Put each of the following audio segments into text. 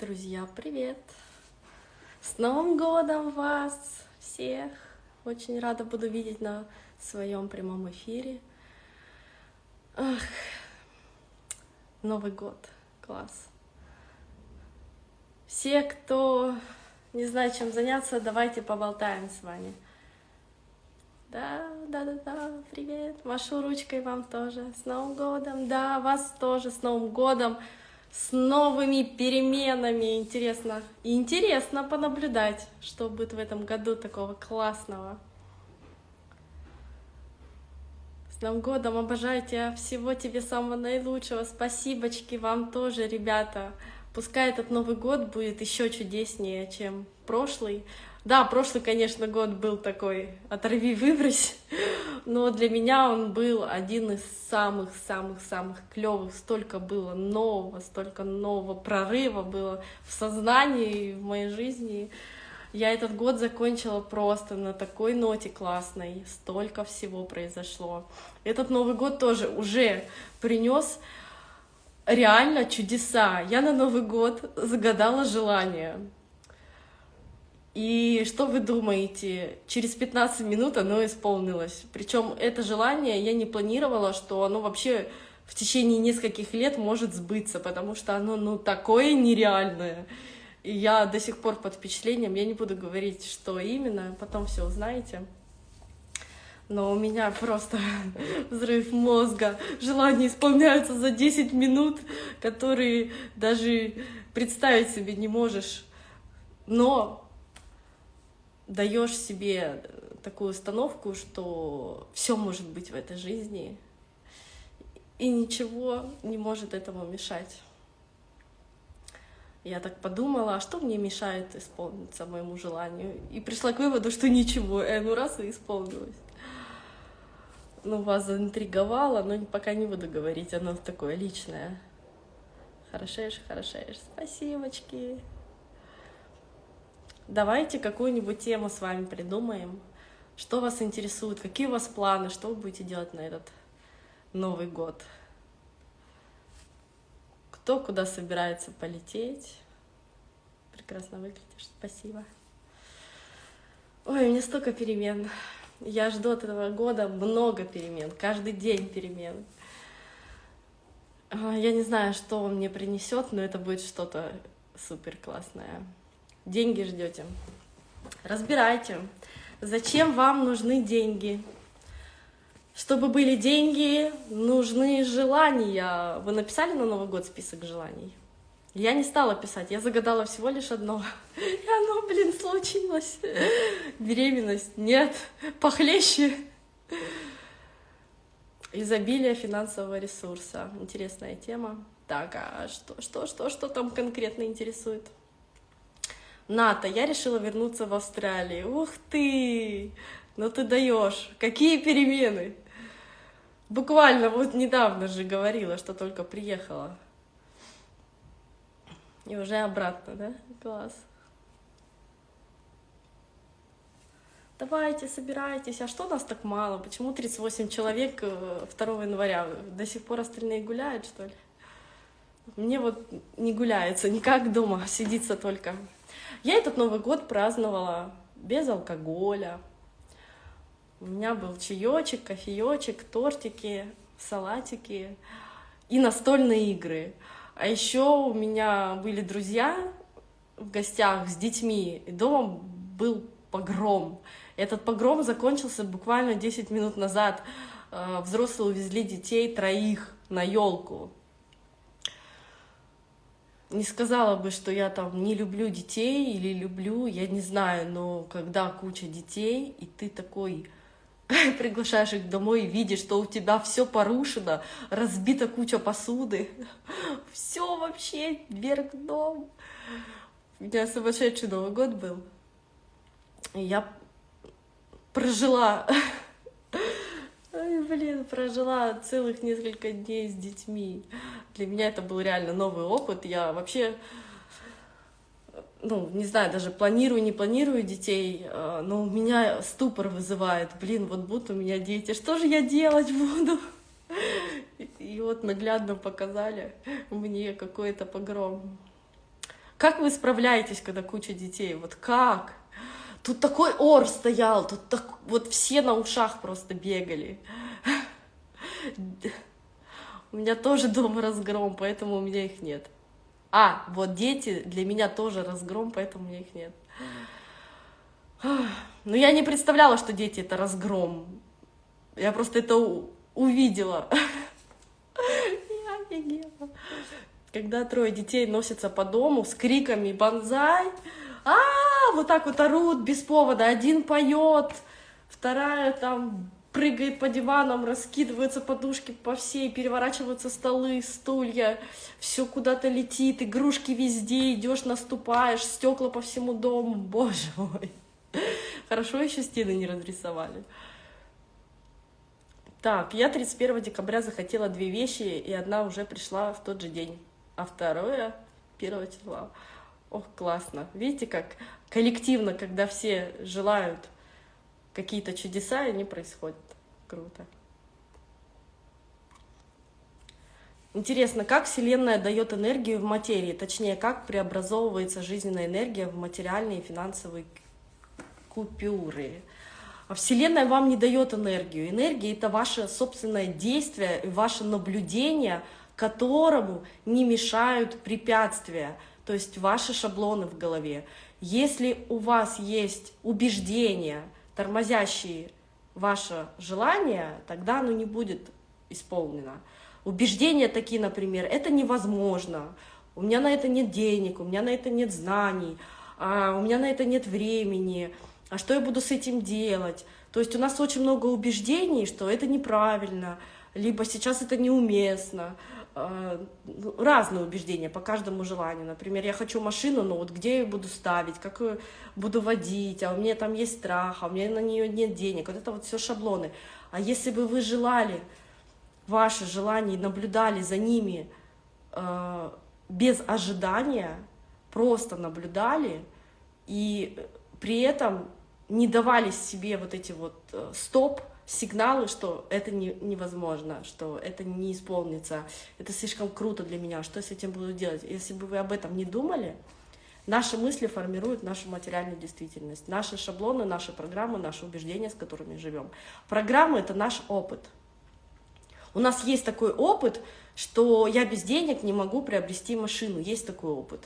Друзья, привет! С Новым годом вас всех! Очень рада буду видеть на своем прямом эфире. Ах, Новый год, класс! Все, кто не знает, чем заняться, давайте поболтаем с вами. Да, да, да, да, привет. Машу ручкой вам тоже. С Новым годом. Да, вас тоже с Новым годом. С новыми переменами. Интересно. Интересно понаблюдать, что будет в этом году такого классного. С Новым годом. Обожаю тебя. Всего тебе самого наилучшего. Спасибочки вам тоже, ребята. Пускай этот Новый год будет еще чудеснее, чем прошлый. Да, прошлый, конечно, год был такой оторви выбрось, но для меня он был один из самых-самых-самых клевых. Столько было нового, столько нового прорыва было в сознании, в моей жизни. Я этот год закончила просто на такой ноте классной. Столько всего произошло. Этот Новый год тоже уже принес реально чудеса. Я на Новый год загадала желание. И что вы думаете? Через 15 минут оно исполнилось. Причем это желание я не планировала, что оно вообще в течение нескольких лет может сбыться, потому что оно ну такое нереальное. И я до сих пор под впечатлением, я не буду говорить, что именно, потом все узнаете. Но у меня просто взрыв мозга, желания исполняются за 10 минут, которые даже представить себе не можешь. Но даешь себе такую установку, что все может быть в этой жизни, и ничего не может этому мешать. Я так подумала, а что мне мешает исполниться моему желанию? И пришла к выводу, что ничего, и ну раз и исполнилось. Ну, вас заинтриговало, но пока не буду говорить, оно такое личное. Хорошеешь, хорошеешь. Спасибочки. Давайте какую-нибудь тему с вами придумаем. Что вас интересует, какие у вас планы, что вы будете делать на этот Новый год. Кто куда собирается полететь. Прекрасно выглядишь, спасибо. Ой, у меня столько перемен. Я жду от этого года много перемен, каждый день перемен. А, я не знаю, что он мне принесет, но это будет что-то супер классное деньги ждете. Разбирайте, зачем вам нужны деньги. Чтобы были деньги, нужны желания. Вы написали на Новый год список желаний? Я не стала писать, я загадала всего лишь одно. И оно, блин, случилось. Беременность, нет, похлеще. Изобилие финансового ресурса. Интересная тема. Так, а что, что, что, что там конкретно интересует? НАТО, я решила вернуться в Австралию. Ух ты! Ну ты даешь! Какие перемены! Буквально вот недавно же говорила, что только приехала. И уже обратно, да? Класс. Давайте, собирайтесь. А что нас так мало? Почему 38 человек 2 э, января? До сих пор остальные гуляют, что ли? Мне вот не гуляется никак дома, сидится только. Я этот Новый год праздновала без алкоголя. У меня был чаечек, кофеечек, тортики, салатики и настольные игры. А еще у меня были друзья в гостях с детьми, и дома был погром. Этот погром закончился буквально 10 минут назад. Э, взрослые увезли детей троих на елку не сказала бы, что я там не люблю детей или люблю, я не знаю, но когда куча детей, и ты такой приглашаешь их домой и видишь, что у тебя все порушено, разбита куча посуды, все вообще вверх дном. У меня сумасшедший Новый год был. И я прожила Ой, блин, прожила целых несколько дней с детьми. Для меня это был реально новый опыт. Я вообще, ну, не знаю, даже планирую, не планирую детей, а, но у меня ступор вызывает. Блин, вот будут у меня дети, что же я делать буду? И вот наглядно показали мне какой-то погром. Как вы справляетесь, когда куча детей? Вот как? Тут такой ор стоял, тут так, вот все на ушах просто бегали. У меня тоже дома разгром, поэтому у меня их нет. А, вот дети для меня тоже разгром, поэтому у меня их нет. Но я не представляла, что дети это разгром. Я просто это увидела. Я офигела. Когда трое детей носятся по дому с криками «Бонзай!», а, вот так вот орут без повода. Один поет, вторая там прыгает по диванам, раскидываются подушки по всей, переворачиваются столы, стулья, все куда-то летит, игрушки везде, идешь, наступаешь, стекла по всему дому, боже мой. Хорошо еще стены не разрисовали. Так, я 31 декабря захотела две вещи, и одна уже пришла в тот же день, а второе 1 числа. Ох, классно. Видите, как коллективно, когда все желают какие-то чудеса, и они происходят. Круто. Интересно, как Вселенная дает энергию в материи, точнее, как преобразовывается жизненная энергия в материальные и финансовые купюры. А Вселенная вам не дает энергию. Энергия — это ваше собственное действие, ваше наблюдение, которому не мешают препятствия, то есть ваши шаблоны в голове. Если у вас есть убеждения, тормозящие ваше желание, тогда оно не будет исполнено. Убеждения такие, например, это невозможно, у меня на это нет денег, у меня на это нет знаний, а у меня на это нет времени, а что я буду с этим делать? То есть у нас очень много убеждений, что это неправильно, либо сейчас это неуместно, разные убеждения по каждому желанию. Например, я хочу машину, но вот где я ее буду ставить, как ее буду водить, а у меня там есть страх, а у меня на нее нет денег. Вот это вот все шаблоны. А если бы вы желали ваши желания, наблюдали за ними э, без ожидания, просто наблюдали и при этом не давали себе вот эти вот э, стоп, сигналы, что это не, невозможно, что это не исполнится, это слишком круто для меня, что с этим буду делать. Если бы вы об этом не думали, наши мысли формируют нашу материальную действительность, наши шаблоны, наши программы, наши убеждения, с которыми живем. Программы — это наш опыт. У нас есть такой опыт, что я без денег не могу приобрести машину, есть такой опыт.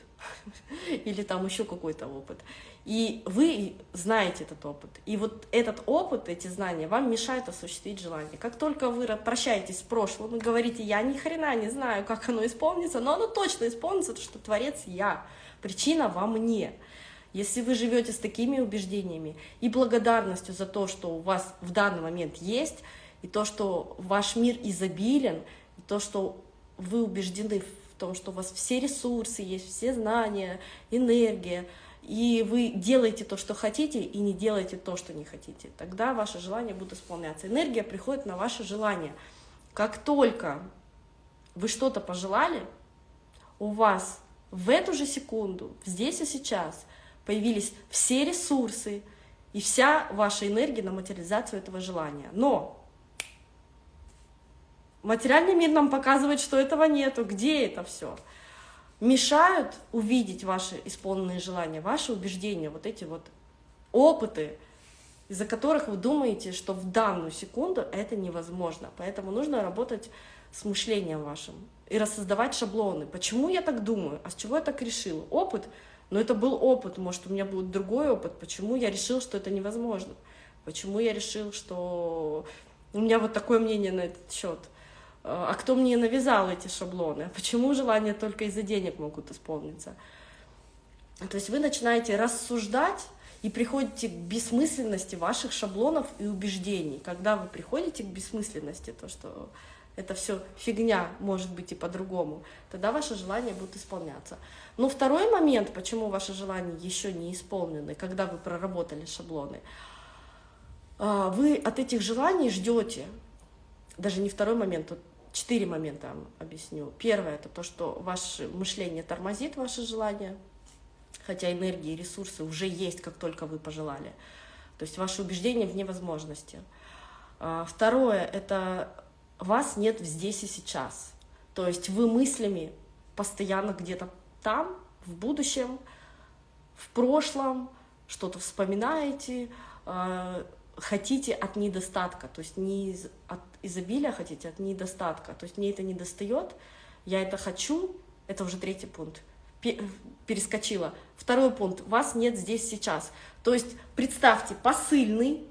Или там еще какой-то опыт. И вы знаете этот опыт. И вот этот опыт, эти знания вам мешают осуществить желание. Как только вы прощаетесь с прошлым и говорите, я ни хрена не знаю, как оно исполнится, но оно точно исполнится, потому что Творец я, причина во мне. Если вы живете с такими убеждениями и благодарностью за то, что у вас в данный момент есть, и то, что ваш мир изобилен, то, что вы убеждены в том, что у вас все ресурсы есть, все знания, энергия, и вы делаете то, что хотите, и не делаете то, что не хотите, тогда ваши желания будут исполняться. Энергия приходит на ваше желание. Как только вы что-то пожелали, у вас в эту же секунду, здесь и сейчас, появились все ресурсы и вся ваша энергия на материализацию этого желания. Но материальный мир нам показывает, что этого нету. Где это все? мешают увидеть ваши исполненные желания, ваши убеждения, вот эти вот опыты, из-за которых вы думаете, что в данную секунду это невозможно. Поэтому нужно работать с мышлением вашим и рассоздавать шаблоны. Почему я так думаю? А с чего я так решил? Опыт? Но это был опыт, может, у меня будет другой опыт. Почему я решил, что это невозможно? Почему я решил, что у меня вот такое мнение на этот счет? Э, а кто мне навязал эти шаблоны, почему желания только из-за денег могут исполниться. То есть вы начинаете рассуждать и приходите к бессмысленности ваших шаблонов и убеждений. Когда вы приходите к бессмысленности, то, что это все фигня, может быть и по-другому, тогда ваши желания будут исполняться. Но второй момент, почему ваши желания еще не исполнены, когда вы проработали шаблоны, э, вы от этих желаний ждете, даже не второй момент, Четыре момента объясню. Первое – это то, что ваше мышление тормозит ваше желание, хотя энергии и ресурсы уже есть, как только вы пожелали. То есть ваше убеждение в невозможности. А, второе – это вас нет здесь и сейчас. То есть вы мыслями постоянно где-то там, в будущем, в прошлом, что-то вспоминаете, э, хотите от недостатка, то есть не из, от изобилия хотите, от недостатка, то есть мне это не достает, я это хочу, это уже третий пункт, перескочила. Второй пункт, вас нет здесь сейчас. То есть представьте, посыльный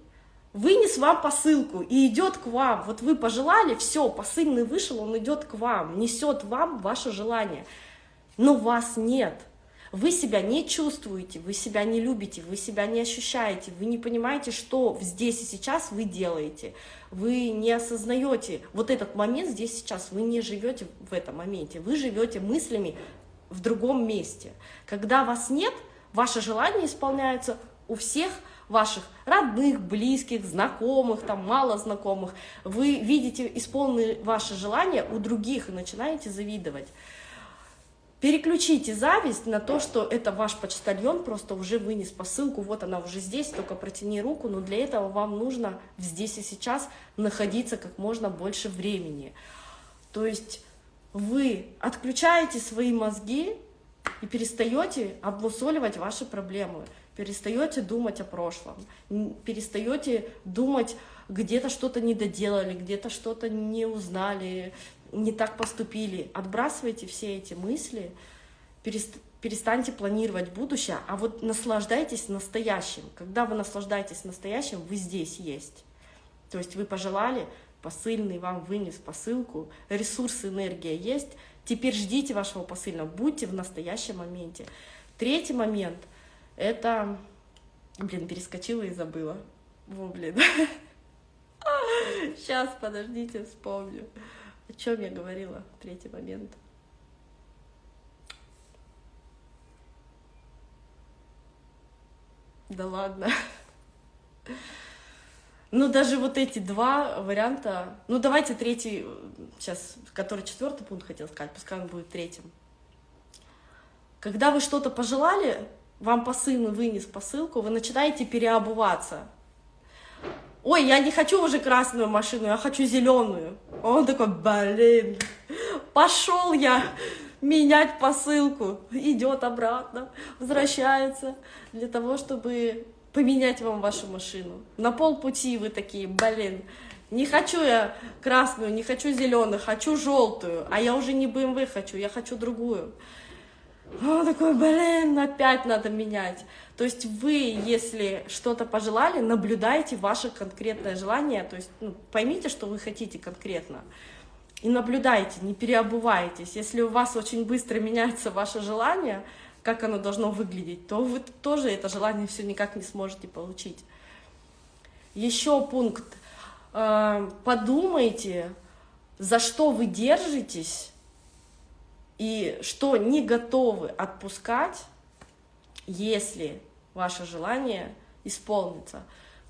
вынес вам посылку и идет к вам. Вот вы пожелали, все, посыльный вышел, он идет к вам, несет вам ваше желание. Но вас нет. Вы себя не чувствуете, вы себя не любите, вы себя не ощущаете, вы не понимаете, что здесь и сейчас вы делаете. Вы не осознаете вот этот момент здесь сейчас, вы не живете в этом моменте, вы живете мыслями в другом месте. Когда вас нет, ваше желание исполняется у всех ваших родных, близких, знакомых, там мало знакомых. Вы видите исполненные ваши желания у других и начинаете завидовать. Переключите зависть на то, что это ваш почтальон просто уже вынес посылку, вот она уже здесь, только протяни руку, но для этого вам нужно здесь и сейчас находиться как можно больше времени. То есть вы отключаете свои мозги и перестаете обмусоливать ваши проблемы, перестаете думать о прошлом, перестаете думать, где-то что-то не доделали, где-то что-то не узнали, не так поступили. Отбрасывайте все эти мысли, перестаньте планировать будущее, а вот наслаждайтесь настоящим. Когда вы наслаждаетесь настоящим, вы здесь есть. То есть вы пожелали, посыльный вам вынес посылку, ресурсы, энергия есть, теперь ждите вашего посыльного, будьте в настоящем моменте. Третий момент — это... Блин, перескочила и забыла. Во, блин. Сейчас, подождите, вспомню. О чем я говорила? Третий момент. Да ладно. Ну, даже вот эти два варианта... Ну, давайте третий, сейчас, который четвертый пункт хотел сказать, пускай он будет третьим. Когда вы что-то пожелали, вам посыльный вынес посылку, вы начинаете переобуваться. Ой, я не хочу уже красную машину, я хочу зеленую. Он такой, блин, пошел я менять посылку. Идет обратно, возвращается для того, чтобы поменять вам вашу машину. На полпути вы такие, блин, не хочу я красную, не хочу зеленую, хочу желтую, а я уже не BMW хочу, я хочу другую. Он такой, блин, опять надо менять. То есть вы, если что-то пожелали, наблюдайте ваше конкретное желание, то есть ну, поймите, что вы хотите конкретно. И наблюдайте, не переобувайтесь. Если у вас очень быстро меняется ваше желание, как оно должно выглядеть, то вы тоже это желание все никак не сможете получить. Еще пункт. Э, подумайте, за что вы держитесь и что не готовы отпускать, если ваше желание исполнится.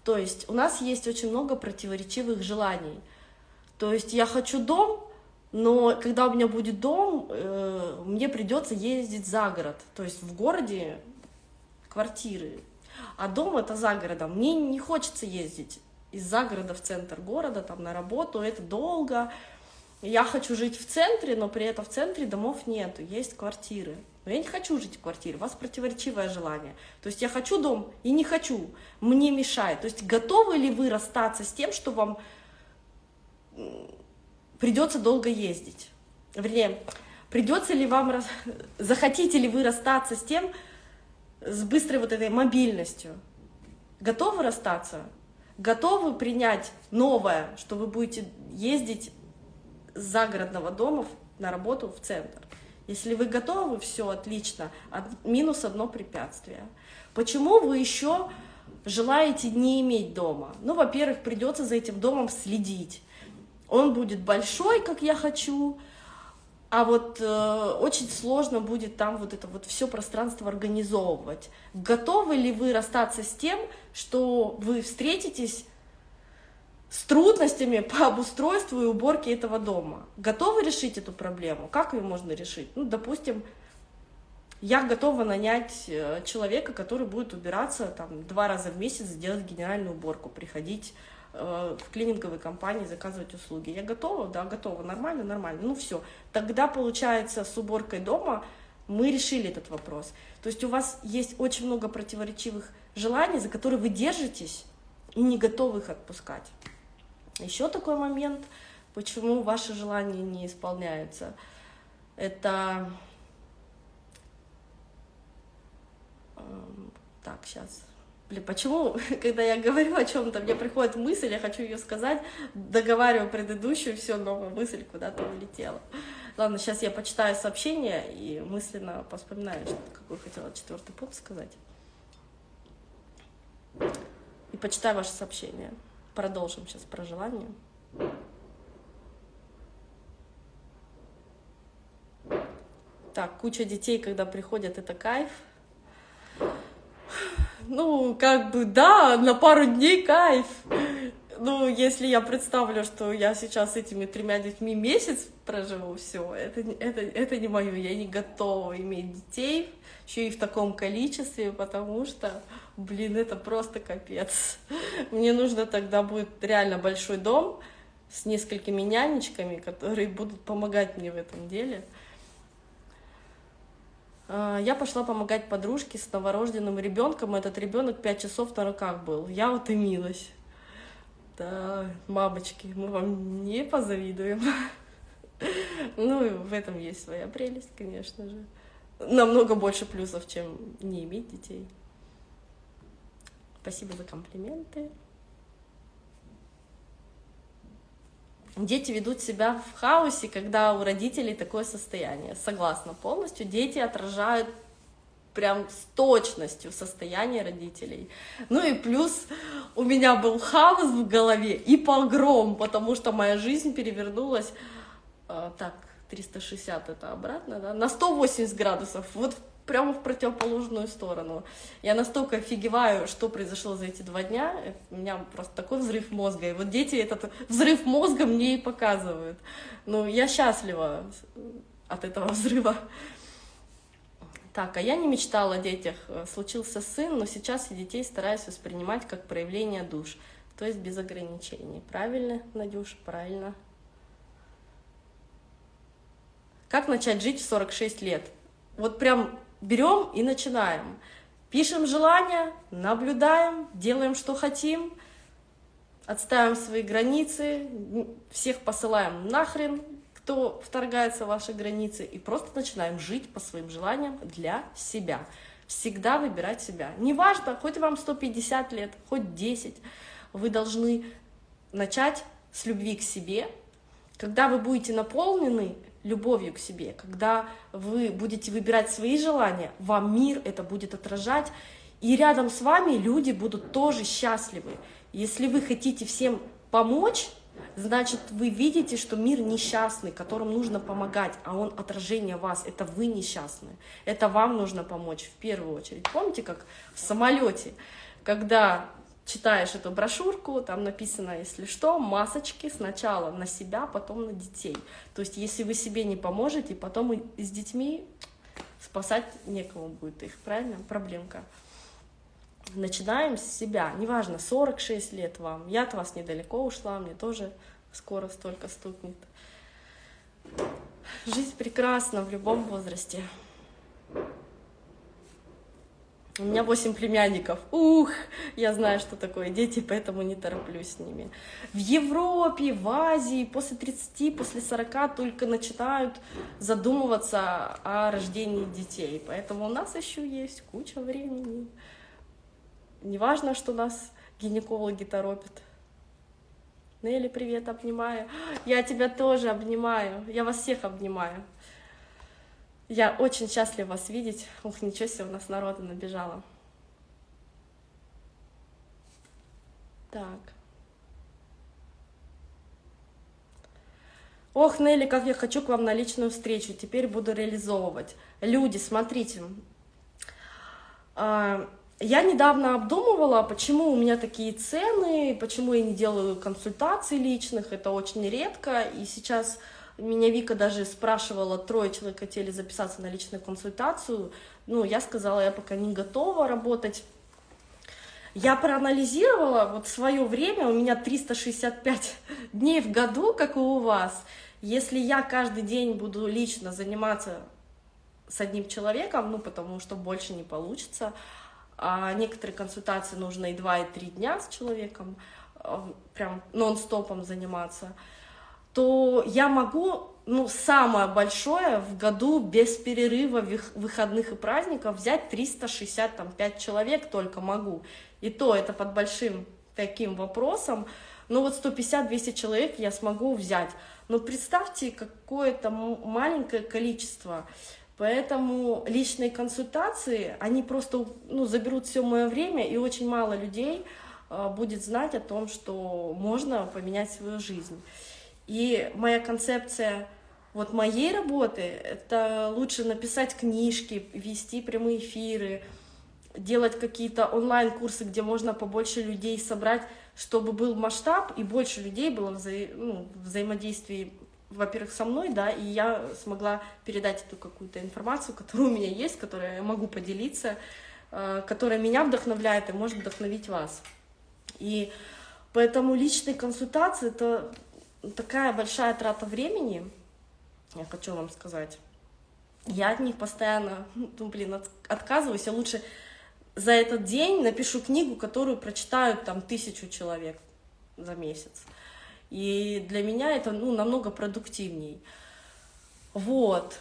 То есть у нас есть очень много противоречивых желаний. То есть я хочу дом, но когда у меня будет дом, э, мне придется ездить за город. То есть в городе квартиры, а дом это за городом. Мне не хочется ездить из загорода в центр города, там на работу, это долго. Я хочу жить в центре, но при этом в центре домов нету, есть квартиры. Но я не хочу жить в квартире, у вас противоречивое желание. То есть я хочу дом и не хочу, мне мешает. То есть готовы ли вы расстаться с тем, что вам придется долго ездить. Вернее, придется ли вам, захотите ли вы расстаться с тем, с быстрой вот этой мобильностью? Готовы расстаться? Готовы принять новое, что вы будете ездить загородного дома на работу в центр? Если вы готовы, все отлично. Минус одно препятствие. Почему вы еще желаете не иметь дома? Ну, во-первых, придется за этим домом следить он будет большой, как я хочу, а вот э, очень сложно будет там вот это вот все пространство организовывать. Готовы ли вы расстаться с тем, что вы встретитесь с трудностями по обустройству и уборке этого дома? Готовы решить эту проблему? Как ее можно решить? Ну, допустим, я готова нанять э, человека, который будет убираться там два раза в месяц, сделать генеральную уборку, приходить Э, в клининговой компании заказывать услуги. Я готова? Да, готова. Нормально? Нормально. Ну все. Тогда, получается, с уборкой дома мы решили этот вопрос. То есть у вас есть очень много противоречивых желаний, за которые вы держитесь и не готовы их отпускать. Еще такой момент, почему ваши желания не исполняются. Это... Эм, так, сейчас Блин, почему, когда я говорю о чем-то, мне приходит мысль, я хочу ее сказать, договариваю предыдущую, все, новая мысль куда-то улетела. Ладно, сейчас я почитаю сообщение и мысленно поспоминаю, что, какой хотела четвертый пункт сказать. И почитаю ваше сообщение. Продолжим сейчас про желание. Так, куча детей, когда приходят, это кайф. Ну, как бы, да, на пару дней кайф. Ну, если я представлю, что я сейчас этими тремя детьми месяц проживу, все, это, это, это не мое, я не готова иметь детей, еще и в таком количестве, потому что, блин, это просто капец. Мне нужно тогда будет реально большой дом с несколькими нянечками, которые будут помогать мне в этом деле. А, я пошла помогать подружке с новорожденным ребенком. Этот ребенок пять часов на руках был. Я утомилась. Да, мамочки, мы вам не позавидуем. Ну, и в этом есть своя прелесть, конечно же. Намного больше плюсов, чем не иметь детей. Спасибо за комплименты. Дети ведут себя в хаосе, когда у родителей такое состояние. Согласна полностью. Дети отражают прям с точностью состояние родителей. Ну и плюс у меня был хаос в голове и погром, потому что моя жизнь перевернулась, э, так, 360 это обратно, да, на 180 градусов. Вот прямо в противоположную сторону. Я настолько офигеваю, что произошло за эти два дня, у меня просто такой взрыв мозга, и вот дети этот взрыв мозга мне и показывают. Ну, я счастлива от этого взрыва. Так, а я не мечтала о детях. Случился сын, но сейчас я детей стараюсь воспринимать как проявление душ, то есть без ограничений. Правильно, Надюш, правильно. Как начать жить в 46 лет? Вот прям берем и начинаем. Пишем желания, наблюдаем, делаем, что хотим, отставим свои границы, всех посылаем нахрен, кто вторгается в ваши границы, и просто начинаем жить по своим желаниям для себя. Всегда выбирать себя. Неважно, хоть вам 150 лет, хоть 10, вы должны начать с любви к себе. Когда вы будете наполнены любовью к себе, когда вы будете выбирать свои желания, вам мир это будет отражать, и рядом с вами люди будут тоже счастливы. Если вы хотите всем помочь, значит, вы видите, что мир несчастный, которому нужно помогать, а он отражение вас, это вы несчастные, это вам нужно помочь в первую очередь. Помните, как в самолете, когда читаешь эту брошюрку, там написано, если что, масочки сначала на себя, потом на детей. То есть, если вы себе не поможете, потом и с детьми спасать некому будет их, правильно? Проблемка. Начинаем с себя. Неважно, 46 лет вам. Я от вас недалеко ушла, мне тоже скоро столько стукнет. Жизнь прекрасна в любом возрасте. У меня 8 племянников. Ух, я знаю, что такое дети, поэтому не тороплюсь с ними. В Европе, в Азии после 30, после 40 только начинают задумываться о рождении детей. Поэтому у нас еще есть куча времени. Неважно, что нас гинекологи торопят. Нелли, привет, обнимаю. Я тебя тоже обнимаю. Я вас всех обнимаю. Я очень счастлива вас видеть. Ух, ничего себе, у нас народа набежало. Так. Ох, Нелли, как я хочу к вам на личную встречу. Теперь буду реализовывать. Люди, смотрите. А, я недавно обдумывала, почему у меня такие цены, почему я не делаю консультаций личных. Это очень редко. И сейчас меня Вика даже спрашивала, трое человек хотели записаться на личную консультацию. Ну, я сказала, я пока не готова работать. Я проанализировала вот свое время, у меня 365 дней в году, как и у вас. Если я каждый день буду лично заниматься с одним человеком, ну, потому что больше не получится. А некоторые консультации нужно и два, и три дня с человеком, а, прям нон-стопом заниматься, то я могу, ну, самое большое в году без перерыва выходных и праздников взять 365 человек только могу. И то это под большим таким вопросом. Ну вот 150-200 человек я смогу взять. Но представьте, какое-то маленькое количество. Поэтому личные консультации, они просто ну, заберут все мое время, и очень мало людей э, будет знать о том, что можно поменять свою жизнь. И моя концепция вот моей работы — это лучше написать книжки, вести прямые эфиры, делать какие-то онлайн-курсы, где можно побольше людей собрать, чтобы был масштаб и больше людей было вза ну, взаимодействии во-первых, со мной, да, и я смогла передать эту какую-то информацию, которая у меня есть, которой я могу поделиться, э, которая меня вдохновляет и может вдохновить вас. И поэтому личные консультации — это такая большая трата времени, я хочу вам сказать. Я от них постоянно, ну, блин, от, отказываюсь, я лучше за этот день напишу книгу, которую прочитают там тысячу человек за месяц. И для меня это ну, намного продуктивней. Вот.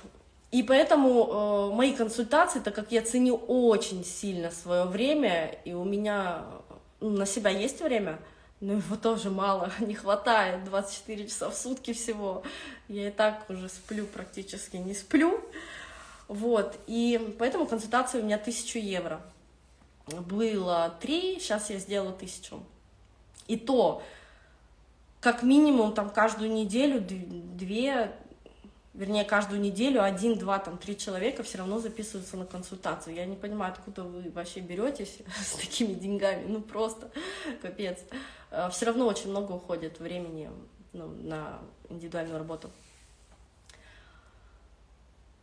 И поэтому э, мои консультации, так как я ценю очень сильно свое время, и у меня ну, на себя есть время, но его тоже мало, не хватает, 24 часа в сутки всего. Я и так уже сплю, практически не сплю. Вот, и поэтому консультация у меня 1000 евро. Было 3, сейчас я сделала 1000. И то, как минимум там каждую неделю две, вернее, каждую неделю один, два, там, три человека все равно записываются на консультацию. Я не понимаю, откуда вы вообще беретесь с такими деньгами, ну просто капец. А, все равно очень много уходит времени ну, на индивидуальную работу.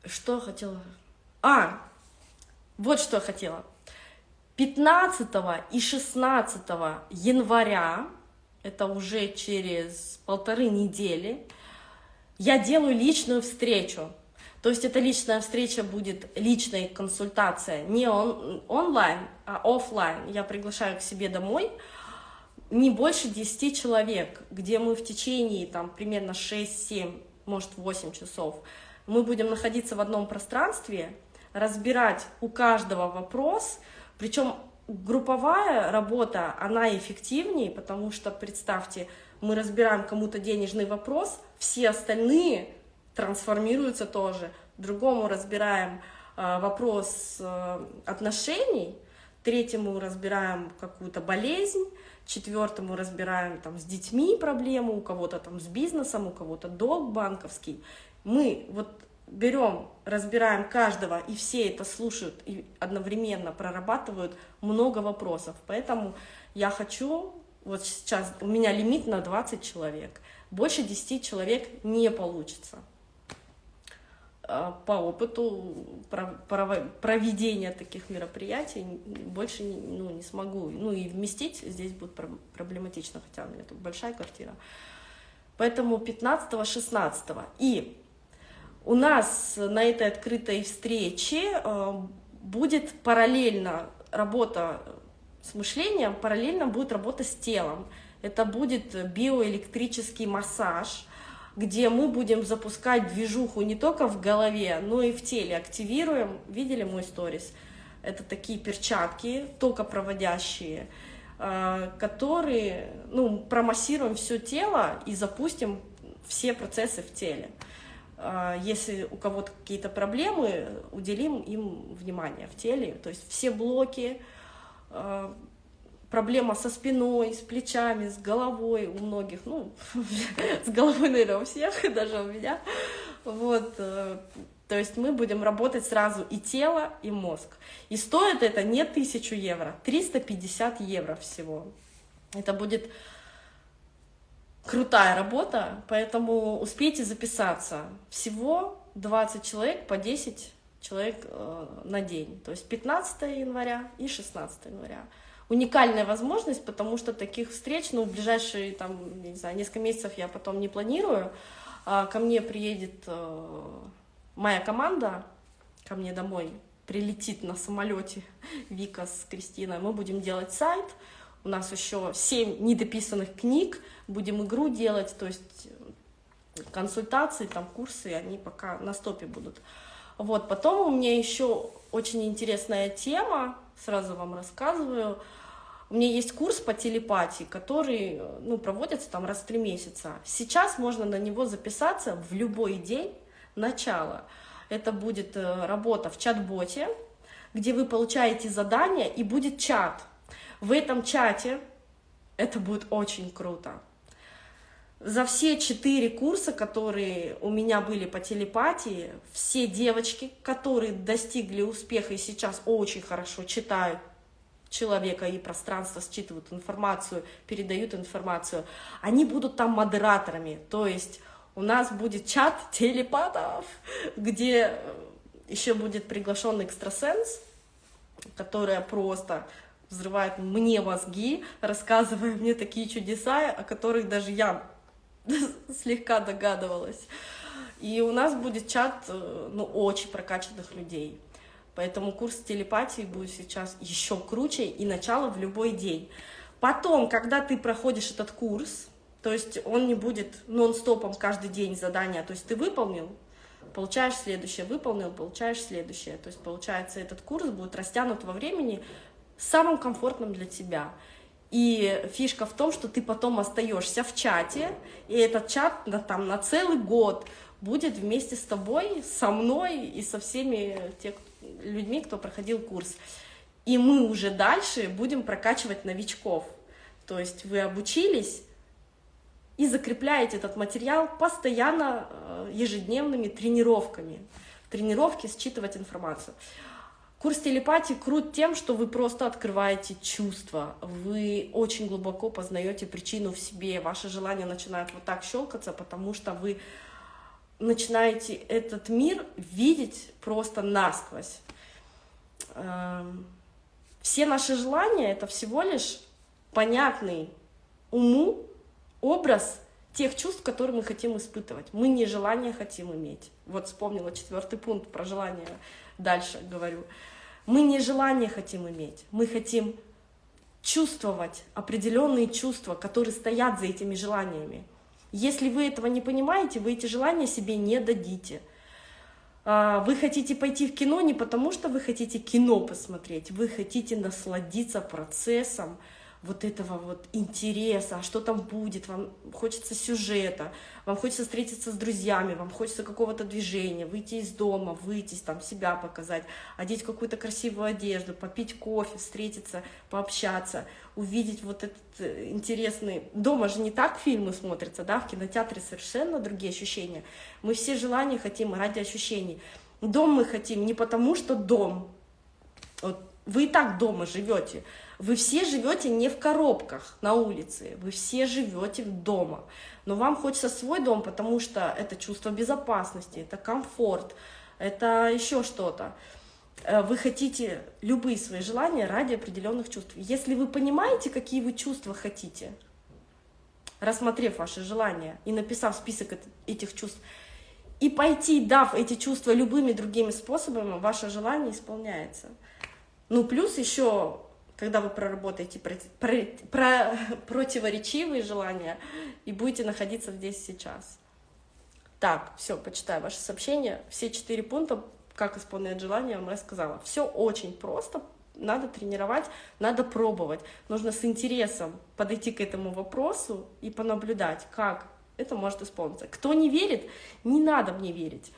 Что я хотела? А, вот что я хотела. 15 и 16 января это уже через полторы недели, я делаю личную встречу. То есть эта личная встреча будет личная консультация, не он, онлайн, а офлайн. Я приглашаю к себе домой не больше 10 человек, где мы в течение там, примерно 6-7, может 8 часов, мы будем находиться в одном пространстве, разбирать у каждого вопрос, причем групповая работа, она эффективнее, потому что, представьте, мы разбираем кому-то денежный вопрос, все остальные трансформируются тоже. Другому разбираем э, вопрос э, отношений, третьему разбираем какую-то болезнь, четвертому разбираем там с детьми проблему, у кого-то там с бизнесом, у кого-то долг банковский. Мы вот берем, разбираем каждого, и все это слушают и одновременно прорабатывают много вопросов. Поэтому я хочу, вот сейчас у меня лимит на 20 человек, больше 10 человек не получится. А, по опыту проведения таких мероприятий больше ну, не смогу. Ну и вместить здесь будет проблематично, хотя у меня тут большая квартира. Поэтому 15-16. И у нас на этой открытой встрече э, будет параллельно работа с мышлением, параллельно будет работа с телом. Это будет биоэлектрический массаж, где мы будем запускать движуху не только в голове, но и в теле. Активируем, видели мой сторис? Это такие перчатки, токопроводящие, э, которые, ну, промассируем все тело и запустим все процессы в теле. А, если у кого-то какие-то проблемы, уделим им внимание в теле. То есть все блоки, а, проблема со спиной, с плечами, с головой у многих, ну, с головой, наверное, у всех, даже у меня. Вот, э, то есть мы будем работать сразу и тело, и мозг. И стоит это не 1000 евро, 350 евро всего. Это будет крутая работа, поэтому успейте записаться. Всего 20 человек по 10 человек э, на день, то есть 15 января и 16 января. Уникальная возможность, потому что таких встреч, ну, в ближайшие, там, не знаю, несколько месяцев я потом не планирую. А ко мне приедет э, моя команда, ко мне домой прилетит на самолете Вика с Кристиной, мы будем делать сайт. У нас еще 7 недописанных книг, будем игру делать, то есть консультации, там курсы, они пока на стопе будут. Вот, потом у меня еще очень интересная тема, сразу вам рассказываю. У меня есть курс по телепатии, который ну, проводится там раз в три месяца. Сейчас можно на него записаться в любой день начала. Это будет э, работа в чат-боте, где вы получаете задание и будет чат. В этом чате это будет очень круто. За все четыре курса, которые у меня были по телепатии, все девочки, которые достигли успеха и сейчас очень хорошо читают человека и пространство, считывают информацию, передают информацию, они будут там модераторами. То есть у нас будет чат телепатов, где еще будет приглашенный экстрасенс, которая просто взрывает мне мозги, рассказывая мне такие чудеса, о которых даже я слегка догадывалась. И у нас будет чат, э, ну, очень прокачанных людей. Поэтому курс телепатии будет сейчас еще круче и начало в любой день. Потом, когда ты проходишь этот курс, то есть он не будет нон-стопом каждый день задания, то есть ты выполнил, получаешь следующее, выполнил, получаешь следующее. То есть получается этот курс будет растянут во времени самым комфортным для тебя. И фишка в том, что ты потом остаешься в чате, и этот чат на, там, на целый год будет вместе с тобой, со мной и со всеми те, людьми, кто проходил курс. И мы уже дальше будем прокачивать новичков. То есть вы обучились и закрепляете этот материал постоянно э, ежедневными тренировками. Тренировки считывать информацию. Курс телепатии крут тем, что вы просто открываете чувства, вы очень глубоко познаете причину в себе, ваши желания начинают вот так щелкаться, потому что вы начинаете этот мир видеть просто насквозь. Эм, все наши желания — это всего лишь понятный уму образ тех чувств, которые мы хотим испытывать. Мы не желание хотим иметь. Вот вспомнила четвертый пункт про желание дальше говорю. Мы не желание хотим иметь, мы хотим чувствовать определенные чувства, которые стоят за этими желаниями. Если вы этого не понимаете, вы эти желания себе не дадите. А, вы хотите пойти в кино не потому, что вы хотите кино посмотреть, вы хотите насладиться процессом, вот этого вот интереса, а что там будет, вам хочется сюжета, вам хочется встретиться с друзьями, вам хочется какого-то движения, выйти из дома, выйти, там себя показать, одеть какую-то красивую одежду, попить кофе, встретиться, пообщаться, увидеть вот этот э, интересный... Дома же не так фильмы смотрятся, да, в кинотеатре совершенно другие ощущения. Мы все желания хотим ради ощущений. Дом мы хотим не потому, что дом, вот вы и так дома живете, вы все живете не в коробках на улице, вы все живете дома. Но вам хочется свой дом, потому что это чувство безопасности, это комфорт, это еще что-то. Э, вы хотите любые свои желания ради определенных чувств. Если вы понимаете, какие вы чувства хотите, рассмотрев ваши желания и написав список этих чувств, и пойти, дав эти чувства любыми другими способами, ваше желание исполняется. Ну, плюс еще когда вы проработаете про, про, про, противоречивые желания и будете находиться здесь сейчас. Так, все, почитаю ваши сообщения. Все четыре пункта, как исполнять желание, я вам рассказала. Все очень просто, надо тренировать, надо пробовать. Нужно с интересом подойти к этому вопросу и понаблюдать, как это может исполниться. Кто не верит, не надо мне верить.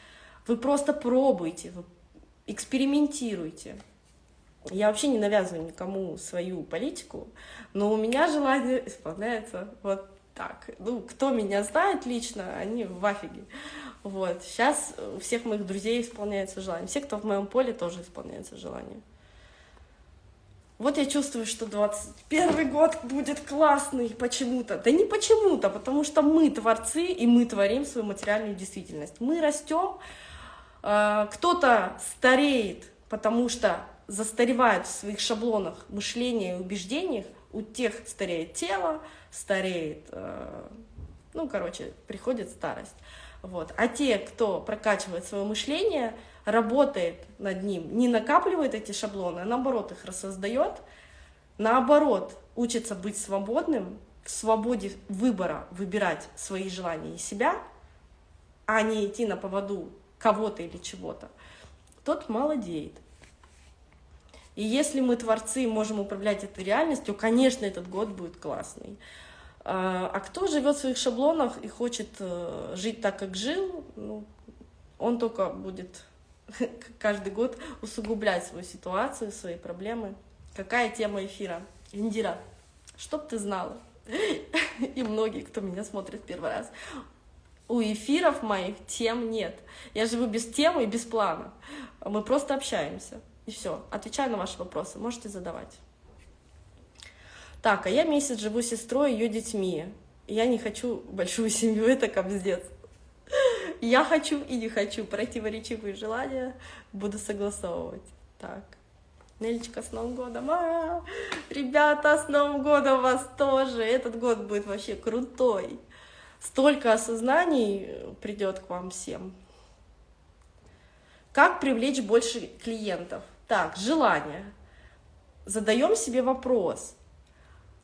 Вы просто пробуйте, вы экспериментируйте. Я вообще не навязываю никому свою политику, но у меня желание исполняется вот так. Ну, кто меня знает лично, они в афиге. Вот. Сейчас у всех моих друзей исполняется желание. Все, кто в моем поле, тоже исполняется желание. Вот я чувствую, что 21 год будет классный почему-то. Да не почему-то, потому что мы творцы, и мы творим свою материальную действительность. Мы растем, э, кто-то стареет, потому что застаревают в своих шаблонах мышления и убеждениях, у тех стареет тело, стареет, э, ну, короче, приходит старость. Вот. А те, кто прокачивает свое мышление, работает над ним, не накапливает эти шаблоны, а наоборот их рассоздает, наоборот учится быть свободным, в свободе выбора выбирать свои желания и себя, а не идти на поводу кого-то или чего-то, тот молодеет. И если мы, творцы, можем управлять этой реальностью, конечно, этот год будет классный. А, а кто живет в своих шаблонах и хочет э, жить так, как жил, ну, он только будет каждый год усугублять свою ситуацию, свои проблемы. Какая тема эфира? Индира, чтоб ты знала, и многие, кто меня смотрит первый раз, у эфиров моих тем нет. Я живу без темы и без плана. Мы просто общаемся. И все. Отвечаю на ваши вопросы. Можете задавать. Так, а я месяц живу с сестрой и ее детьми. Я не хочу большую семью, это капздец. Я хочу и не хочу. Противоречивые желания буду согласовывать. Так. Нелечка, с Новым годом! А -а -а! Ребята, с Новым годом вас тоже! Этот год будет вообще крутой! Столько осознаний придет к вам всем. Как привлечь больше клиентов? Так, желание. Задаем себе вопрос.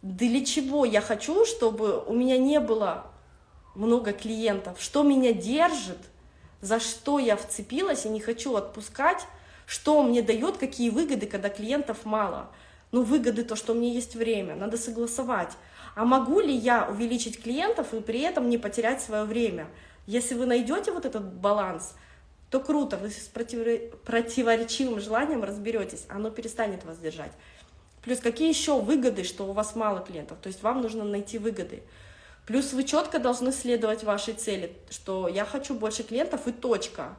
Для чего я хочу, чтобы у меня не было много клиентов? Что меня держит? За что я вцепилась и не хочу отпускать? Что мне дает, какие выгоды, когда клиентов мало? Ну, выгоды то, что у меня есть время, надо согласовать. А могу ли я увеличить клиентов и при этом не потерять свое время? Если вы найдете вот этот баланс, то круто, вы с противоречивым желанием разберетесь, оно перестанет вас держать. Плюс какие еще выгоды, что у вас мало клиентов, то есть вам нужно найти выгоды. Плюс вы четко должны следовать вашей цели, что я хочу больше клиентов и точка.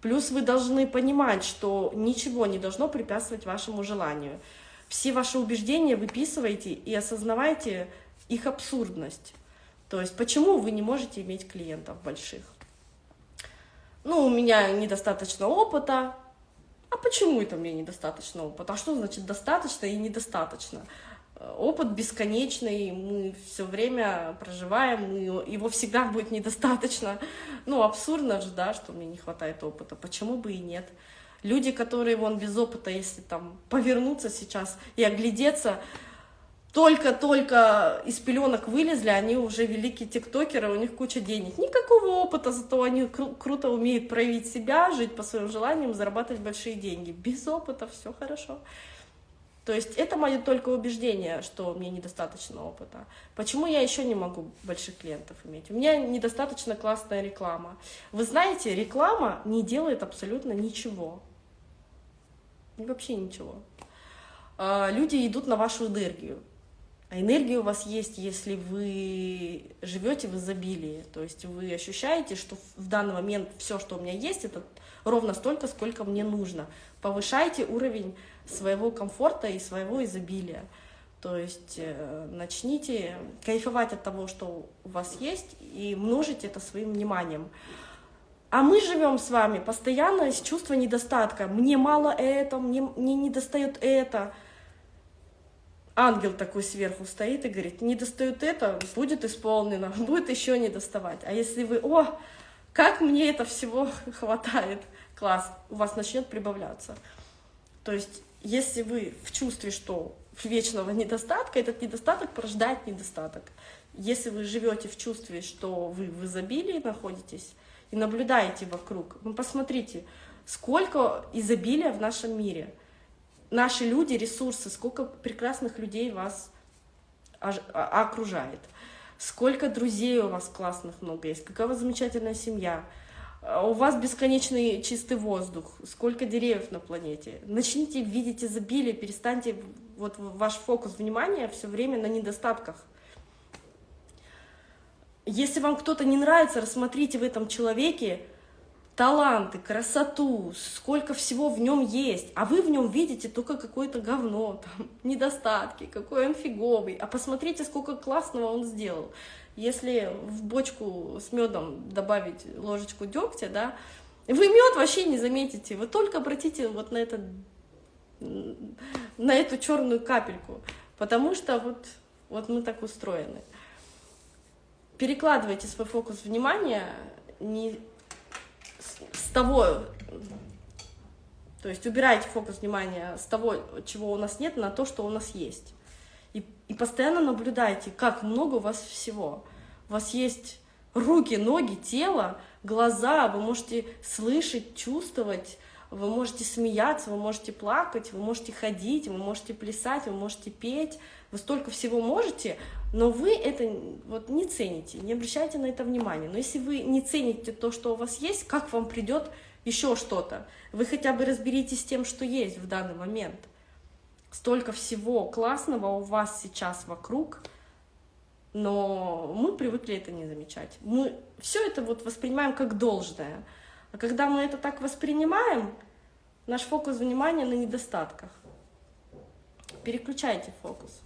Плюс вы должны понимать, что ничего не должно препятствовать вашему желанию. Все ваши убеждения выписывайте и осознавайте их абсурдность. То есть почему вы не можете иметь клиентов больших? Ну, у меня недостаточно опыта. А почему это мне недостаточно опыта? А что значит достаточно и недостаточно? опыт бесконечный, мы все время проживаем, его всегда будет недостаточно. Ну, абсурдно же, да, что мне не хватает опыта, почему бы и нет. Люди, которые вон без опыта, если там повернуться сейчас и оглядеться, только-только из пеленок вылезли, они уже великие тиктокеры, у них куча денег. Никакого опыта, зато они кру круто умеют проявить себя, жить по своим желаниям, зарабатывать большие деньги. Без опыта все хорошо. То есть это мое только убеждение, что мне недостаточно опыта. Почему я еще не могу больших клиентов иметь? У меня недостаточно классная реклама. Вы знаете, реклама не делает абсолютно ничего. Вообще ничего. А, люди идут на вашу энергию. А энергия у вас есть, если вы живете в изобилии. То есть вы ощущаете, что в данный момент все, что у меня есть, это ровно столько, сколько мне нужно. Повышайте уровень своего комфорта и своего изобилия. То есть э, начните кайфовать от того, что у вас есть, и множить это своим вниманием. А мы живем с вами постоянно с чувством недостатка. Мне мало это, мне, мне не достает это. Ангел такой сверху стоит и говорит, не достает это, будет исполнено, будет еще не доставать. А если вы, о, как мне это всего хватает, класс, у вас начнет прибавляться. То есть если вы в чувстве, что вечного недостатка, этот недостаток порождает недостаток. Если вы живете в чувстве, что вы в изобилии находитесь и наблюдаете вокруг, ну посмотрите, сколько изобилия в нашем мире. Наши люди, ресурсы, сколько прекрасных людей вас а, окружает. Сколько друзей у вас классных много есть, какая у вас замечательная семья. А у вас бесконечный чистый воздух, сколько деревьев на планете. Начните видеть изобилие, перестаньте вот ваш фокус внимания все время на недостатках. Если вам кто-то не нравится, рассмотрите в этом человеке таланты, красоту, сколько всего в нем есть, а вы в нем видите только какое-то говно, там, недостатки, какой он фиговый, а посмотрите, сколько классного он сделал. Если в бочку с медом добавить ложечку дегтя, да, вы мед вообще не заметите, вы только обратите вот на это, на эту черную капельку, потому что вот, вот мы так устроены. Перекладывайте свой фокус внимания не с того То есть убирайте фокус внимания с того, чего у нас нет, на то, что у нас есть. И, и постоянно наблюдайте, как много у вас всего. У вас есть руки, ноги, тело, глаза, вы можете слышать, чувствовать, вы можете смеяться, вы можете плакать, вы можете ходить, вы можете плясать, вы можете петь, вы столько всего можете, но вы это вот не цените, не обращайте на это внимания. Но если вы не цените то, что у вас есть, как вам придет еще что-то? Вы хотя бы разберитесь с тем, что есть в данный момент. Столько всего классного у вас сейчас вокруг, но мы привыкли это не замечать. Мы все это вот воспринимаем как должное – а когда мы это так воспринимаем, наш фокус внимания на недостатках. Переключайте фокус.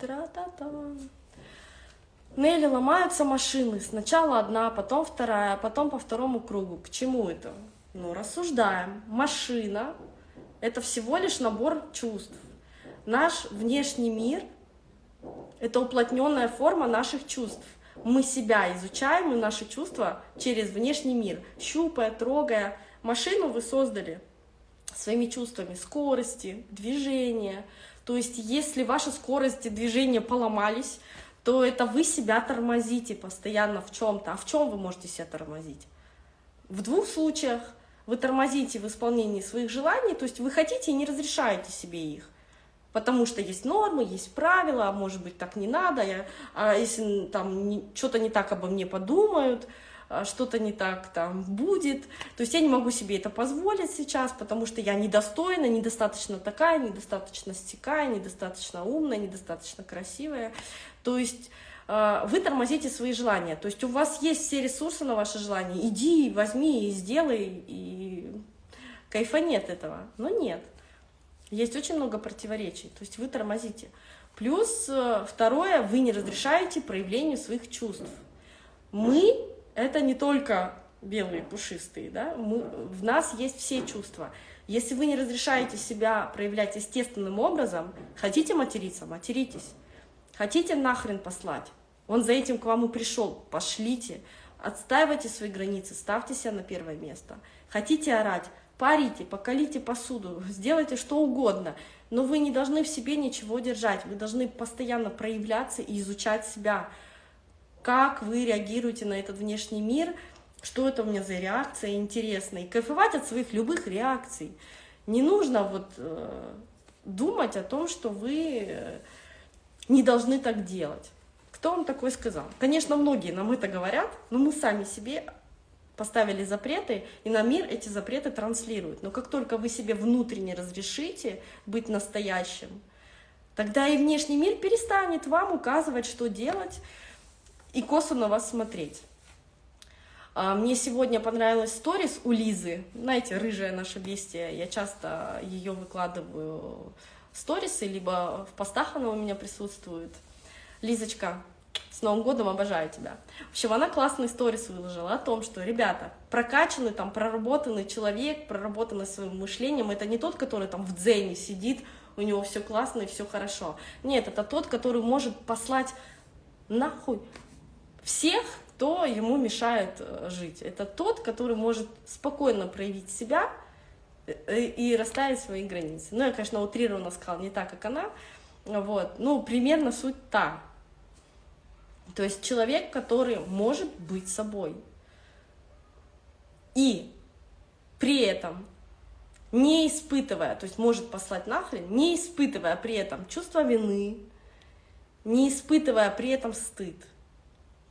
Тра-та-та. Нелли ломаются машины. Сначала одна, потом вторая, потом по второму кругу. К чему это? Ну, рассуждаем. Машина — это всего лишь набор чувств. Наш внешний мир — это уплотненная форма наших чувств мы себя изучаем и наши чувства через внешний мир, щупая, трогая. Машину вы создали своими чувствами скорости, движения. То есть если ваши скорости движения поломались, то это вы себя тормозите постоянно в чем-то. А в чем вы можете себя тормозить? В двух случаях вы тормозите в исполнении своих желаний, то есть вы хотите и не разрешаете себе их потому что есть нормы, есть правила, а может быть так не надо, я, а если там что-то не так обо мне подумают, а что-то не так там будет, то есть я не могу себе это позволить сейчас, потому что я недостойна, недостаточно такая, недостаточно стекая, недостаточно умная, недостаточно красивая, то есть а, вы тормозите свои желания, то есть у вас есть все ресурсы на ваши желания, иди, возьми и сделай, и кайфа нет этого, но нет. Есть очень много противоречий, то есть вы тормозите. Плюс э, второе, вы не разрешаете проявлению своих чувств. Мы — это не только белые, пушистые, да? Мы, в нас есть все чувства. Если вы не разрешаете себя проявлять естественным образом, хотите материться — материтесь. Хотите нахрен послать? Он за этим к вам и пришел. Пошлите. Отстаивайте свои границы, ставьте себя на первое место. Хотите орать? Парите, покалите посуду, сделайте что угодно, но вы не должны в себе ничего держать, вы должны постоянно проявляться и изучать себя, как вы реагируете на этот внешний мир, что это у меня за реакция интересная, и кайфовать от своих любых реакций. Не нужно вот э, думать о том, что вы э, не должны так делать. Кто вам такое сказал? Конечно, многие нам это говорят, но мы сами себе поставили запреты, и на мир эти запреты транслируют. Но как только вы себе внутренне разрешите быть настоящим, тогда и внешний мир перестанет вам указывать, что делать, и косо на вас смотреть. А, мне сегодня понравилась сторис у Лизы, знаете, рыжая наша бестия, я часто ее выкладываю в сторисы, либо в постах она у меня присутствует. Лизочка, с Новым годом, обожаю тебя. В общем, она классный сторис выложила о том, что, ребята, прокачанный, там, проработанный человек, проработанный своим мышлением, это не тот, который там в дзене сидит, у него все классно и все хорошо. Нет, это тот, который может послать нахуй всех, кто ему мешает э, жить. Это тот, который может спокойно проявить себя э, и расставить свои границы. Ну, я, конечно, утрированно сказала, не так, как она, вот, ну, примерно суть та. То есть человек, который может быть собой. И при этом не испытывая, то есть может послать нахрен, не испытывая при этом чувство вины, не испытывая при этом стыд.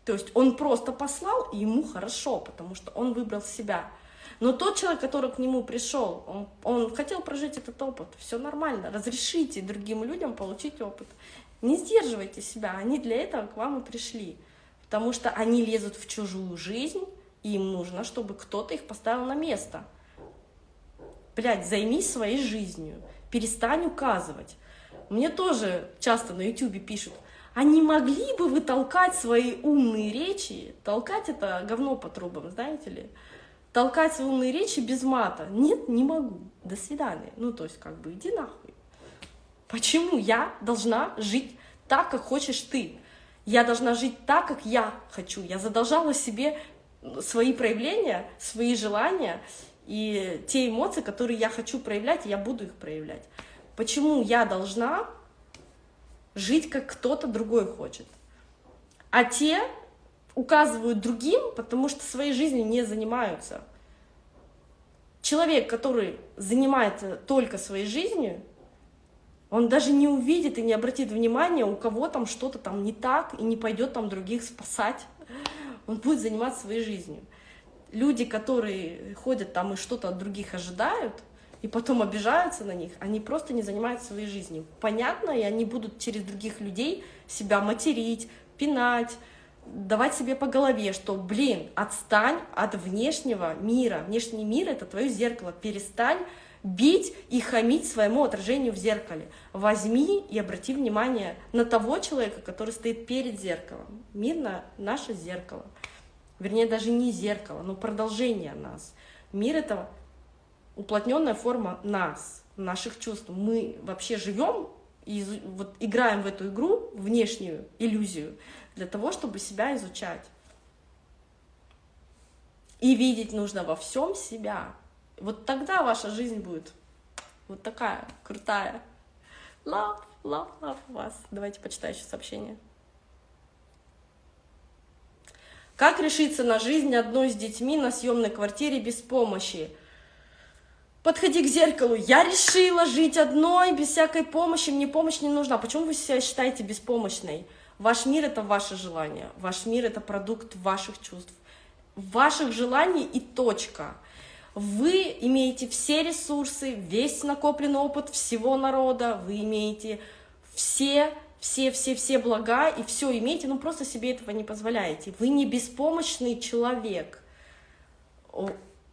То есть он просто послал, и ему хорошо, потому что он выбрал себя. Но тот человек, который к нему пришел, он, он хотел прожить этот опыт, все нормально, разрешите другим людям получить опыт. Не сдерживайте себя, они для этого к вам и пришли. Потому что они лезут в чужую жизнь, и им нужно, чтобы кто-то их поставил на место. Блядь, займись своей жизнью, перестань указывать. Мне тоже часто на ютюбе пишут, а не могли бы вы толкать свои умные речи? Толкать это говно по трубам, знаете ли? Толкать свои умные речи без мата. Нет, не могу. До свидания. Ну, то есть, как бы, иди нахуй. Почему я должна жить так, как хочешь ты? Я должна жить так, как я хочу. Я задолжала себе свои проявления, свои желания и те эмоции, которые я хочу проявлять, я буду их проявлять. Почему я должна жить, как кто-то другой хочет? А те указывают другим, потому что своей жизнью не занимаются. Человек, который занимается только своей жизнью, он даже не увидит и не обратит внимания, у кого там что-то там не так, и не пойдет там других спасать. Он будет заниматься своей жизнью. Люди, которые ходят там и что-то от других ожидают, и потом обижаются на них, они просто не занимаются своей жизнью. Понятно, и они будут через других людей себя материть, пинать, давать себе по голове, что, блин, отстань от внешнего мира. Внешний мир — это твое зеркало. Перестань бить и хамить своему отражению в зеркале. Возьми и обрати внимание на того человека, который стоит перед зеркалом. Мир на наше зеркало. Вернее, даже не зеркало, но продолжение нас. Мир — это уплотненная форма нас, наших чувств. Мы вообще живем и вот играем в эту игру, внешнюю иллюзию, для того, чтобы себя изучать. И видеть нужно во всем себя. Вот тогда ваша жизнь будет вот такая крутая. Love, love, love вас. Давайте почитаю еще сообщение. Как решиться на жизнь одной с детьми на съемной квартире без помощи? Подходи к зеркалу. Я решила жить одной, без всякой помощи. Мне помощь не нужна. Почему вы себя считаете беспомощной? Ваш мир — это ваше желание. Ваш мир — это продукт ваших чувств. Ваших желаний и точка. Вы имеете все ресурсы, весь накопленный опыт всего народа, вы имеете все все-все-все блага и все имеете, но просто себе этого не позволяете. Вы не беспомощный человек.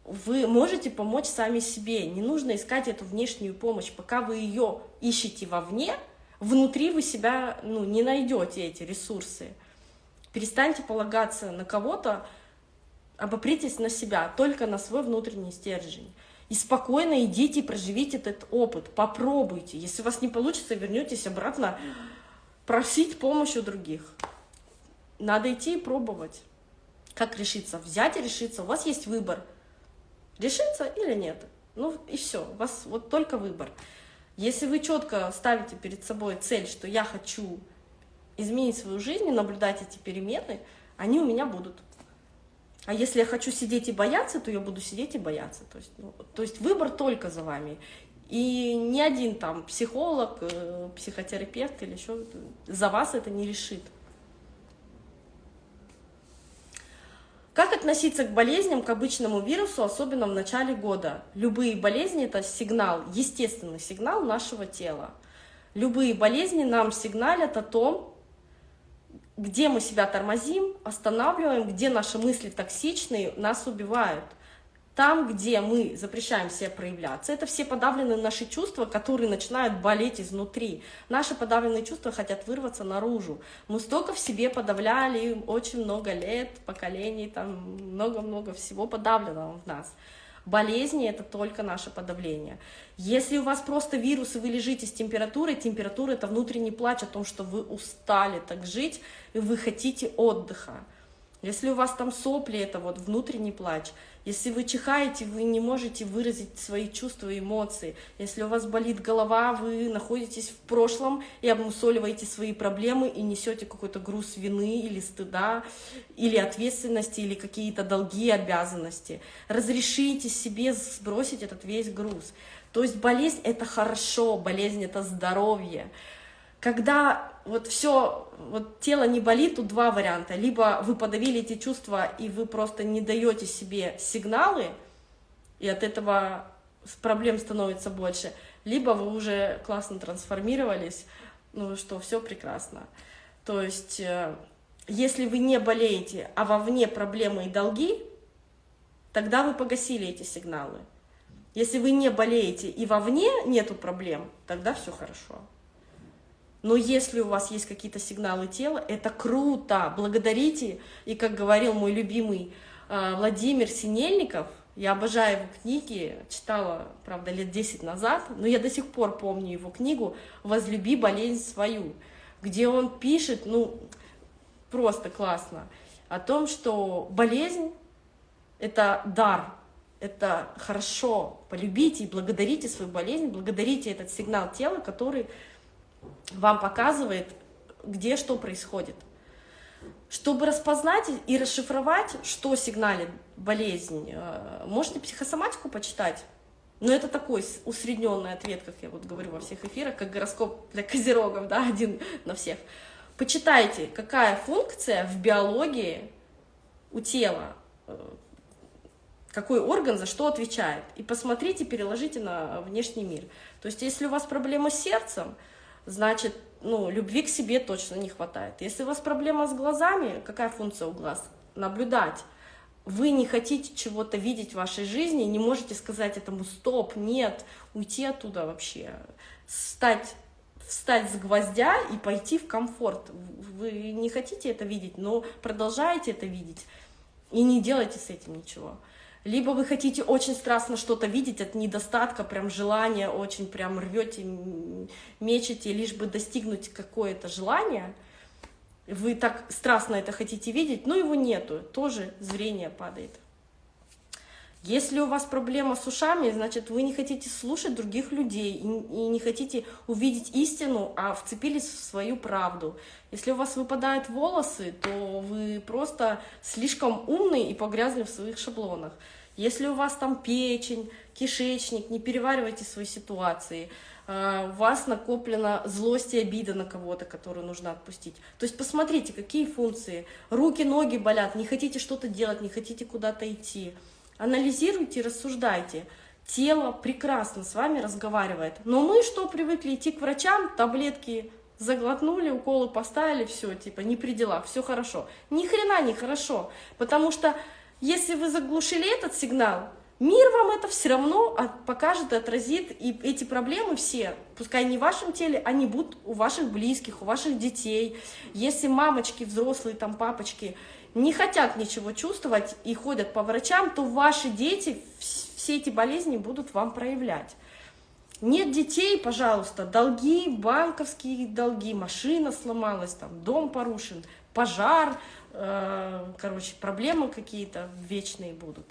Вы можете помочь сами себе. Не нужно искать эту внешнюю помощь. Пока вы ее ищете вовне, внутри вы себя ну, не найдете эти ресурсы. Перестаньте полагаться на кого-то, обопритесь на себя, только на свой внутренний стержень. И спокойно идите и проживите этот опыт, попробуйте. Если у вас не получится, вернетесь обратно просить помощь у других. Надо идти и пробовать. Как решиться? Взять и решиться. У вас есть выбор. Решиться или нет. Ну и все. У вас вот только выбор. Если вы четко ставите перед собой цель, что я хочу изменить свою жизнь и наблюдать эти перемены, они у меня будут. А если я хочу сидеть и бояться, то я буду сидеть и бояться. То есть, ну, то есть выбор только за вами. И ни один там психолог, э, психотерапевт или еще за вас это не решит. Как относиться к болезням, к обычному вирусу, особенно в начале года? Любые болезни – это сигнал, естественный сигнал нашего тела. Любые болезни нам сигналят о том, где мы себя тормозим, останавливаем, где наши мысли токсичные, нас убивают. Там, где мы запрещаем себе проявляться, это все подавленные наши чувства, которые начинают болеть изнутри. Наши подавленные чувства хотят вырваться наружу. Мы столько в себе подавляли, очень много лет, поколений, там много-много всего подавленного в нас. Болезни — это только наше подавление. Если у вас просто вирус, и вы лежите с температурой, температура — это внутренний плач о том, что вы устали так жить, и вы хотите отдыха. Если у вас там сопли, это вот внутренний плач. Если вы чихаете, вы не можете выразить свои чувства и эмоции. Если у вас болит голова, вы находитесь в прошлом и обмусоливаете свои проблемы и несете какой-то груз вины или стыда, или ответственности, или какие-то долги, обязанности. Разрешите себе сбросить этот весь груз. То есть болезнь — это хорошо, болезнь — это здоровье когда вот все, вот тело не болит, тут два варианта. Либо вы подавили эти чувства, и вы просто не даете себе сигналы, и от этого проблем становится больше, либо вы уже классно трансформировались, ну что, все прекрасно. То есть, э, если вы не болеете, а вовне проблемы и долги, тогда вы погасили эти сигналы. Если вы не болеете и вовне нету проблем, тогда все хорошо. Но если у вас есть какие-то сигналы тела, это круто, благодарите. И как говорил мой любимый э, Владимир Синельников, я обожаю его книги, читала, правда, лет 10 назад, но я до сих пор помню его книгу «Возлюби болезнь свою», где он пишет, ну, просто классно, о том, что болезнь Это дар, это хорошо. Полюбите и благодарите свою болезнь, благодарите этот сигнал тела, который вам показывает, где что происходит. Чтобы распознать и расшифровать, что сигналит болезнь, э, можете психосоматику почитать. Но это такой усредненный ответ, как я вот говорю во всех эфирах, как гороскоп для козерогов, да, один на всех. Почитайте, какая функция в биологии у тела, э, какой орган за что отвечает. И посмотрите, переложите на внешний мир. То есть, если у вас проблема с сердцем, значит, ну, любви к себе точно не хватает. Если у вас проблема с глазами, какая функция у глаз? Наблюдать. Вы не хотите чего-то видеть в вашей жизни, не можете сказать этому стоп, нет, уйти оттуда вообще, встать, встать с гвоздя и пойти в комфорт. Вы не хотите это видеть, но продолжаете это видеть и не делайте с этим ничего либо вы хотите очень страстно что-то видеть от недостатка, прям желания, очень прям рвете, мечете, лишь бы достигнуть какое-то желание, вы так страстно это хотите видеть, но его нету, тоже зрение падает. Если у вас проблема с ушами, значит, вы не хотите слушать других людей и не хотите увидеть истину, а вцепились в свою правду. Если у вас выпадают волосы, то вы просто слишком умный и погрязли в своих шаблонах. Если у вас там печень, кишечник, не переваривайте свои ситуации, а, у вас накоплена злость и обида на кого-то, которую нужно отпустить. То есть посмотрите, какие функции. Руки, ноги болят, не хотите что-то делать, не хотите куда-то идти. Анализируйте, рассуждайте. Тело прекрасно с вами разговаривает. Но мы что, привыкли идти к врачам, таблетки заглотнули, уколы поставили, все, типа, не при делах, все хорошо. Ни хрена не хорошо, потому что если вы заглушили этот сигнал, мир вам это все равно покажет и отразит, и эти проблемы все, пускай не в вашем теле, они будут у ваших близких, у ваших детей. Если мамочки, взрослые, там, папочки не хотят ничего чувствовать и ходят по врачам, то ваши дети все эти болезни будут вам проявлять. Нет детей, пожалуйста, долги, банковские долги, машина сломалась, там, дом порушен, пожар, э, короче, проблемы какие-то вечные будут.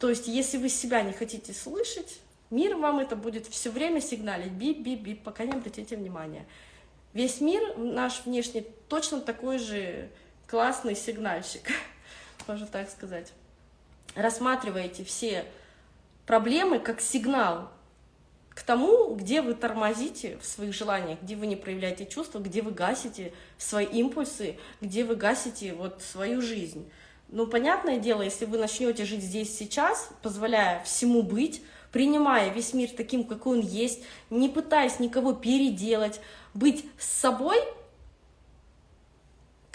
То есть, если вы себя не хотите слышать, мир вам это будет все время сигналить, бип-бип-бип, пока не обратите внимания. Весь мир наш внешний точно такой же классный сигнальщик, можно так сказать. Рассматривайте все проблемы как сигнал к тому, где вы тормозите в своих желаниях, где вы не проявляете чувства, где вы гасите свои импульсы, где вы гасите вот свою жизнь. Ну, понятное дело, если вы начнете жить здесь сейчас, позволяя всему быть, принимая весь мир таким, какой он есть, не пытаясь никого переделать, быть с собой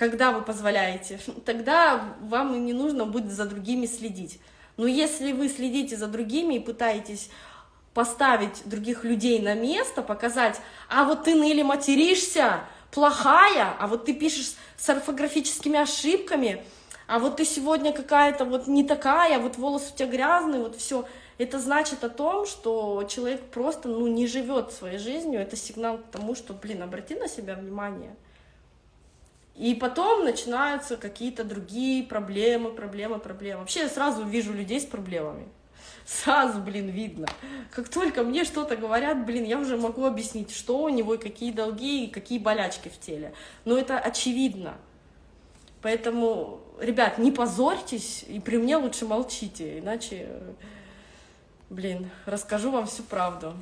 когда вы позволяете, тогда вам и не нужно будет за другими следить. Но если вы следите за другими и пытаетесь поставить других людей на место, показать, а вот ты ныли материшься, плохая, а вот ты пишешь с орфографическими ошибками, а вот ты сегодня какая-то вот не такая, вот волосы у тебя грязные, вот все. Это значит о том, что человек просто ну, не живет своей жизнью, это сигнал к тому, что, блин, обрати на себя внимание. И потом начинаются какие-то другие проблемы, проблемы, проблемы. Вообще я сразу вижу людей с проблемами. Сразу, блин, видно. Как только мне что-то говорят, блин, я уже могу объяснить, что у него, какие долги, и какие болячки в теле. Но это очевидно. Поэтому, ребят, не позорьтесь, и при мне лучше молчите, иначе, блин, расскажу вам всю правду.